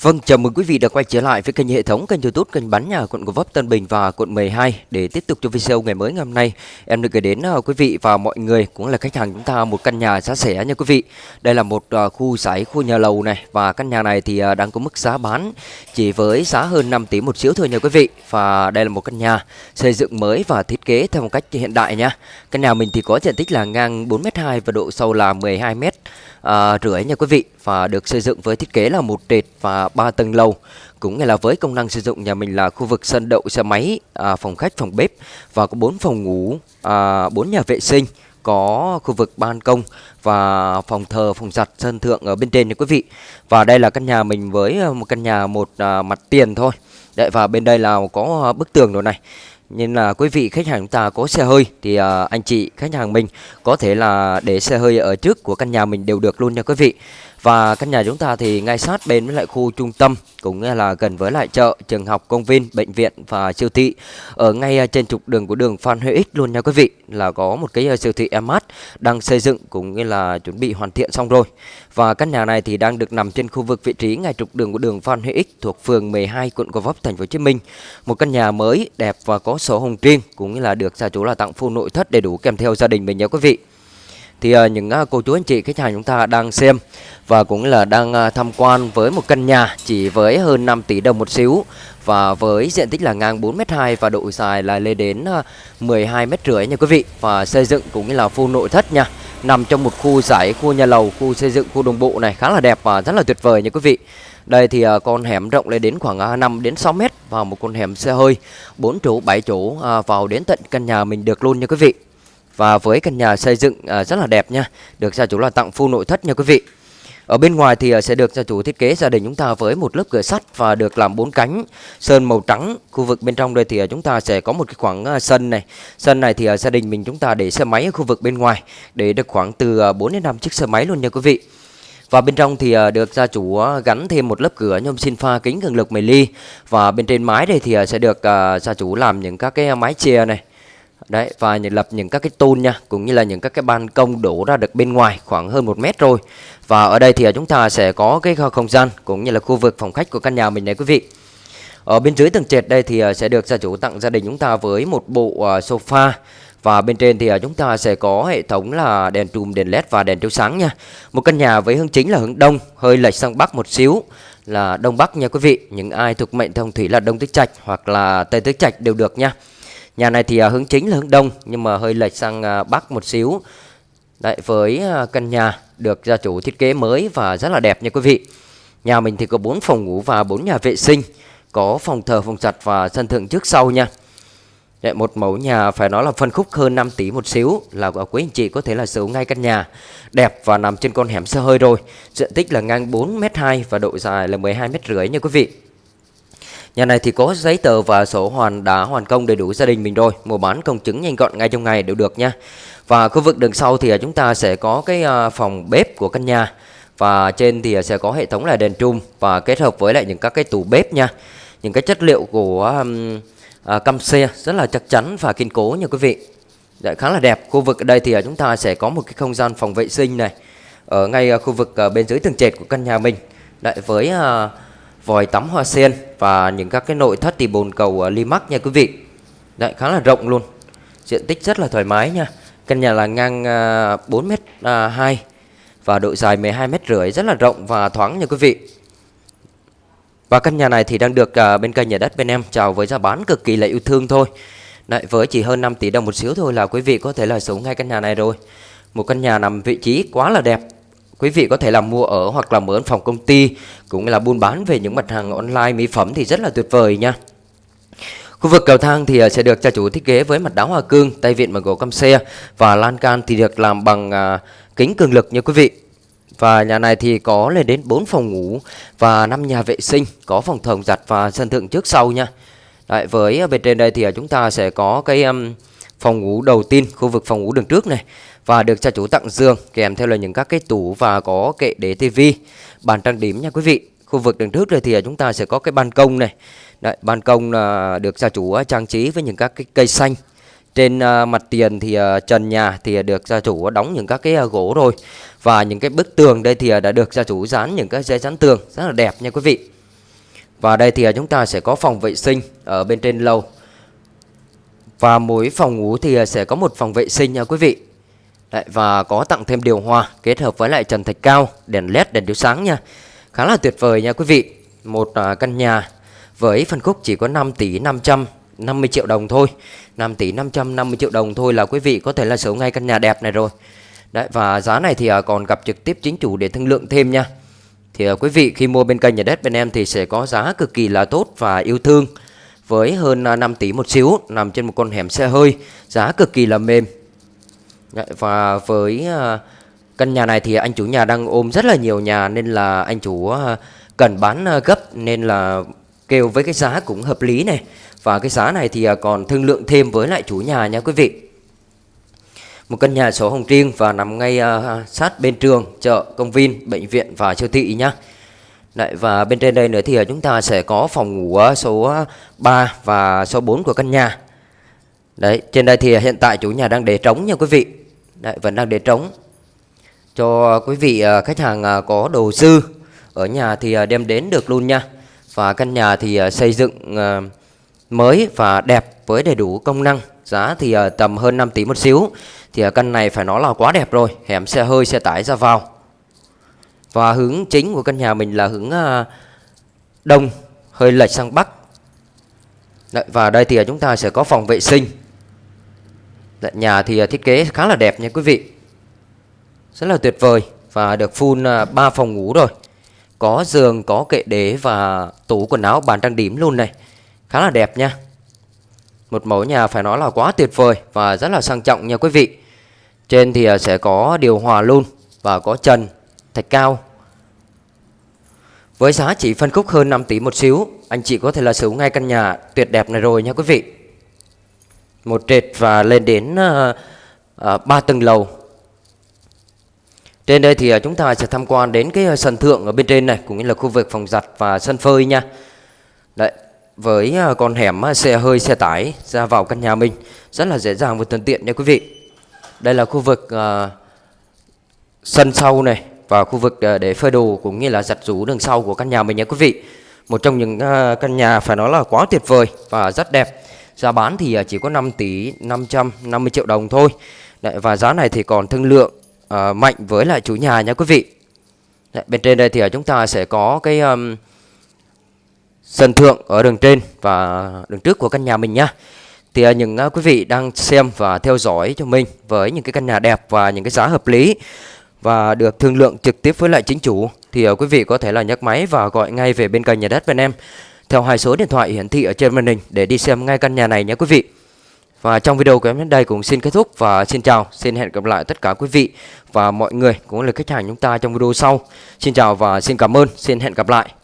Vâng, chào mừng quý vị đã quay trở lại với kênh hệ thống kênh YouTube kênh bán nhà quận Gò Vấp Tân Bình và quận 12 để tiếp tục cho video ngày mới ngày hôm nay. Em được gửi đến uh, quý vị và mọi người cũng là khách hàng chúng ta một căn nhà giá rẻ nha quý vị. Đây là một uh, khu sải khu nhà lầu này và căn nhà này thì uh, đang có mức giá bán chỉ với giá hơn 5 tỷ một xíu thôi nha quý vị. Và đây là một căn nhà xây dựng mới và thiết kế theo một cách hiện đại nha. Căn nhà mình thì có diện tích là ngang 4m2 và độ sâu là 12m à, rưỡi nha quý vị và được xây dựng với thiết kế là một trệt và ba tầng lầu. Cũng là với công năng sử dụng nhà mình là khu vực sân đậu xe máy à, phòng khách phòng bếp và có bốn phòng ngủ à, bốn nhà vệ sinh có khu vực ban công và phòng thờ phòng giặt sân thượng ở bên trên nha quý vị. Và đây là căn nhà mình với à, một căn nhà một à, mặt tiền thôi. Đấy, và bên đây là có bức tường rồi này nên là quý vị khách hàng chúng ta có xe hơi thì uh, anh chị khách hàng mình có thể là để xe hơi ở trước của căn nhà mình đều được luôn nha quý vị. Và căn nhà chúng ta thì ngay sát bên với lại khu trung tâm cũng là gần với lại chợ, trường học, công viên, bệnh viện và siêu thị ở ngay à, trên trục đường của đường Phan Huy Ích luôn nha quý vị là có một cái à, siêu thị Emart đang xây dựng cũng như là chuẩn bị hoàn thiện xong rồi. Và căn nhà này thì đang được nằm trên khu vực vị trí ngay trục đường của đường Phan Huy Ích thuộc phường 12 quận Gò Vấp thành phố Hồ Chí Minh. Một căn nhà mới đẹp và có sổ hồng riêng cũng như là được gia chủ là tặng full nội thất đầy đủ kèm theo gia đình mình nha quý vị thì uh, những uh, cô chú anh chị khách hàng chúng ta đang xem và cũng là đang uh, tham quan với một căn nhà chỉ với hơn 5 tỷ đồng một xíu và với diện tích là ngang 4m2 và độ dài là lên đến uh, 12 m rưỡi nha quý vị. Và xây dựng cũng như là full nội thất nha nằm trong một khu giải khu nhà lầu khu xây dựng khu đồng bộ này khá là đẹp và rất là tuyệt vời nha quý vị. Đây thì con hẻm rộng lên đến khoảng 5 đến 6 mét và một con hẻm xe hơi 4 chỗ 7 chỗ vào đến tận căn nhà mình được luôn nha quý vị và với căn nhà xây dựng à, rất là đẹp nha Được gia chủ là tặng full nội thất nha quý vị ở bên ngoài thì à, sẽ được gia chủ thiết kế gia đình chúng ta với một lớp cửa sắt và được làm bốn cánh, sơn màu trắng. Khu vực bên trong đây thì à, chúng ta sẽ có một cái khoảng sân này. Sân này thì gia đình mình chúng ta để xe máy ở khu vực bên ngoài, để được khoảng từ 4 đến 5 chiếc xe máy luôn nha quý vị. Và bên trong thì được gia chủ gắn thêm một lớp cửa nhôm xin pha kính cường lực 10 ly và bên trên mái đây thì sẽ được gia chủ làm những các cái mái che này Đấy và lập những các cái tôn nha Cũng như là những các cái ban công đổ ra được bên ngoài khoảng hơn một mét rồi. Và ở đây thì à, chúng ta sẽ có cái không gian Cũng như là khu vực phòng khách của căn nhà mình này quý vị. Ở bên dưới tầng trệt đây thì à, sẽ được gia chủ tặng gia đình chúng ta với một bộ à, sofa. Và bên trên thì chúng ta sẽ có hệ thống là đèn trùm, đèn led và đèn chiếu sáng nha. Một căn nhà với hướng chính là hướng đông, hơi lệch sang bắc một xíu là đông bắc nha quý vị. Những ai thuộc mệnh thông thủy là đông tứ trạch hoặc là tây tứ trạch đều được nha. Nhà này thì à, hướng chính là hướng đông nhưng mà hơi lệch sang à, bắc một xíu. Đấy với à, căn nhà được gia chủ thiết kế mới và rất là đẹp nha quý vị. Nhà mình thì có 4 phòng ngủ và 4 nhà vệ sinh, có phòng thờ, phòng giặt và sân thượng trước sau nha. Đấy, một mẫu nhà phải nói là phân khúc hơn 5 tỷ một xíu là quý anh chị có thể là sở hữu ngay căn nhà đẹp và nằm trên con hẻm xe hơi rồi. Diện tích là ngang 4m2 và độ dài là 12 m rưỡi nha quý vị. Nhà này thì có giấy tờ và sổ hoàn đã hoàn công đầy đủ gia đình mình rồi. Mua bán công chứng nhanh gọn ngay trong ngày đều được nha. Và khu vực đường sau thì à, chúng ta sẽ có cái à, phòng bếp của căn nhà. Và trên thì à, sẽ có hệ thống là đèn trùm Và kết hợp với lại những các cái tủ bếp nha. Những cái chất liệu của um, uh, căm xe rất là chắc chắn và kiên cố nha quý vị. Đấy, khá là đẹp. Khu vực ở đây thì chúng ta sẽ có một cái không gian phòng vệ sinh này. Ở ngay khu vực bên dưới tầng trệt của căn nhà mình. Đấy, với uh, vòi tắm hoa sen và những các cái nội thất thì bồn cầu ờ, uh, Limax nha quý vị. Đấy khá là rộng luôn. Diện tích rất là thoải mái nha. Căn nhà là ngang uh, 4 m uh, 2 và độ dài 12 m rưỡi rất là rộng và thoáng nha quý vị. Và căn nhà này thì đang được uh, bên kênh nhà đất bên em chào với giá bán cực kỳ là yêu thương thôi. Đấy, với chỉ hơn 5 tỷ đồng một xíu thôi là quý vị có thể là sống ngay căn nhà này rồi. Một căn nhà nằm vị trí quá là đẹp Quý vị có thể là mua ở hoặc là mở phòng công ty cũng là buôn bán về những mặt hàng online mỹ phẩm thì rất là tuyệt vời nha. Khu vực cầu thang thì à, sẽ được gia chủ thiết kế với mặt đá hoa cương, tay vịn bằng gỗ căm xe và lan can thì được làm bằng à, kính cường lực nha quý vị. Và nhà này thì có lên đến 4 phòng ngủ và 5 nhà vệ sinh, có phòng thồng giặt và sân thượng trước sau nha. Đấy, với à, bên trên đây thì chúng ta sẽ có cái um, phòng ngủ đầu tiên, khu vực phòng ngủ đường trước này và được gia chủ tặng giường kèm theo là những các cái tủ và có kệ để tivi. Bàn trang điểm nha quý vị khu vực đường trước rồi thì chúng ta sẽ có cái ban công này. Đấy, ban công là được gia chủ à, trang trí với những các cái cây xanh. Trên à, mặt tiền thì à, trần nhà thì được gia chủ đóng những các cái gỗ rồi. Và những cái bức tường đây thì đã được gia chủ dán những cái dây dán tường rất là đẹp nha quý vị. Và đây thì chúng ta sẽ có phòng vệ sinh ở bên trên lầu. Và mỗi phòng ngủ thì à, sẽ có một phòng vệ sinh nha quý vị. Đấy, Và có tặng thêm điều hòa kết hợp với lại trần thạch cao, đèn led, đèn chiếu sáng nha. Khá là tuyệt vời nha quý vị. Một à, căn nhà với phân khúc chỉ có 5 tỷ 550 triệu đồng thôi. 5 tỷ 550 triệu đồng thôi là quý vị có thể là sở hữu ngay căn nhà đẹp này rồi. Đấy, và giá này thì à, còn gặp trực tiếp chính chủ để thương lượng thêm nha. Thì quý vị khi mua bên kênh nhà đất bên em thì sẽ có giá cực kỳ là tốt và yêu thương với hơn à, 5 tỷ một xíu nằm trên một con hẻm xe hơi giá cực kỳ là mềm. Và với à, căn nhà này thì anh chủ nhà đang ôm rất là nhiều nhà nên là anh chủ à, cần bán gấp nên là kêu với cái giá cũng hợp lý này. Và cái giá này thì còn thương lượng thêm với lại chủ nhà nha quý vị. Một căn nhà số hồng riêng và nằm ngay sát bên trường, chợ, công viên, bệnh viện và siêu thị nhá. Đấy, và bên trên đây nữa thì à, chúng ta sẽ có phòng ngủ à, số à, 3 và số 4 của căn nhà. Đấy, trên đây thì hiện tại chủ nhà đang để trống nha quý vị. Đấy, vẫn đang để trống. Cho quý vị khách hàng có đồ dư ở nhà thì đem đến được luôn nha. Và căn nhà thì xây dựng mới và đẹp với đầy đủ công năng. Giá thì tầm hơn 5 tỷ một xíu thì căn này phải nói là quá đẹp rồi hẻm xe hơi xe tải ra vào và hướng chính của căn nhà mình là hướng à, đông hơi lệch sang bắc. Đấy, và đây thì chúng ta sẽ có phòng vệ sinh. Đấy, nhà thì à, thiết kế khá là đẹp nha quý vị. Rất là tuyệt vời và được full à, 3 phòng ngủ rồi. Có giường có kệ đế và tủ quần áo bàn trang điểm luôn này. Khá là đẹp nha. Một mẫu nhà phải nói là quá tuyệt vời và rất là sang trọng nha quý vị. Trên thì sẽ có điều hòa luôn và có trần, thạch cao. Với giá chỉ phân khúc hơn 5 tỷ một xíu, anh chị có thể là sở hữu ngay căn nhà tuyệt đẹp này rồi nha quý vị. Một trệt và lên đến uh, uh, 3 tầng lầu. Trên đây thì uh, chúng ta sẽ tham quan đến cái ờ, sân thượng ở bên trên này cũng như là khu vực phòng giặt và sân phơi nha. Đấy, với ờ, con hẻm xe hơi xe tải ra vào căn nhà mình rất là dễ dàng và thuận tiện nha quý vị. Đây là khu vực uh, sân sau này và khu vực ờ, để phơi đồ cũng như là giặt rũ đường sau của căn nhà mình nhé quý vị. Một trong những ờ, căn nhà phải nói là quá tuyệt vời và rất đẹp. Giá bán thì ờ, chỉ có 5 tỷ 550 triệu đồng thôi. Đấy, và giá này thì còn thương lượng uh, mạnh với lại chủ nhà nha quý vị. Đấy, bên trên đây thì chúng ta sẽ có cái um, sân thượng ở đường trên và đường trước của căn nhà mình nhá thì những quý vị đang xem và theo dõi cho mình với những cái căn nhà đẹp và những cái giá hợp lý và được thương lượng trực tiếp với lại chính chủ thì ờ, quý vị có thể là nhấc máy và gọi ngay về bên kênh nhà đất bên em theo hai số điện thoại hiển thị ở trên màn hình để đi xem ngay căn nhà này nhé quý vị. Và trong video của em đến đây cũng xin kết thúc và xin chào, xin hẹn gặp lại tất cả quý vị và mọi người cũng là khách hàng chúng ta trong video sau. Xin chào và xin cảm ơn, xin hẹn gặp lại.